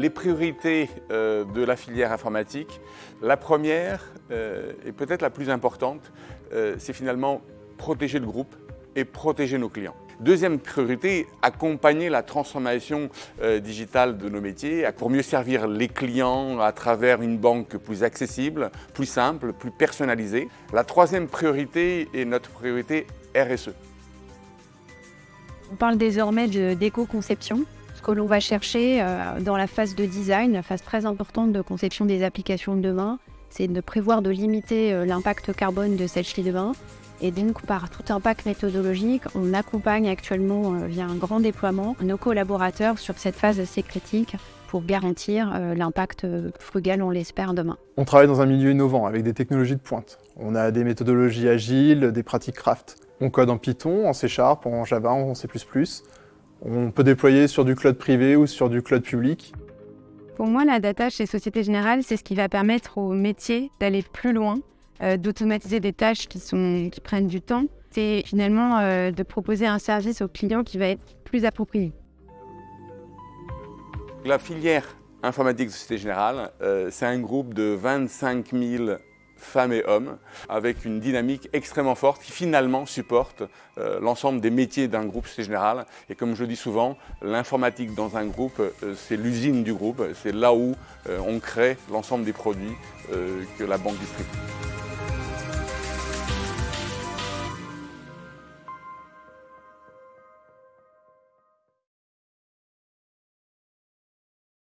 les priorités euh, de la filière informatique, la première, euh, et peut-être la plus importante, euh, c'est finalement protéger le groupe et protéger nos clients. Deuxième priorité, accompagner la transformation digitale de nos métiers pour mieux servir les clients à travers une banque plus accessible, plus simple, plus personnalisée. La troisième priorité est notre priorité RSE. On parle désormais d'éco-conception. Ce que l'on va chercher euh, dans la phase de design, la phase très importante de conception des applications de demain, c'est de prévoir de limiter euh, l'impact carbone de celle-ci demain. Et donc, par tout impact méthodologique, on accompagne actuellement, euh, via un grand déploiement, nos collaborateurs sur cette phase assez critique pour garantir l'impact frugal, on l'espère, demain. On travaille dans un milieu innovant avec des technologies de pointe. On a des méthodologies agiles, des pratiques craft. On code en Python, en C Sharp, en Java, en C++. On peut déployer sur du cloud privé ou sur du cloud public. Pour moi, la data chez Société Générale, c'est ce qui va permettre aux métiers d'aller plus loin, euh, d'automatiser des tâches qui, sont, qui prennent du temps. C'est finalement euh, de proposer un service aux clients qui va être plus approprié. La filière informatique de Société Générale, euh, c'est un groupe de 25 000 femmes et hommes, avec une dynamique extrêmement forte qui finalement supporte euh, l'ensemble des métiers d'un groupe Société Générale. Et comme je dis souvent, l'informatique dans un groupe, euh, c'est l'usine du groupe, c'est là où euh, on crée l'ensemble des produits que la banque distribue.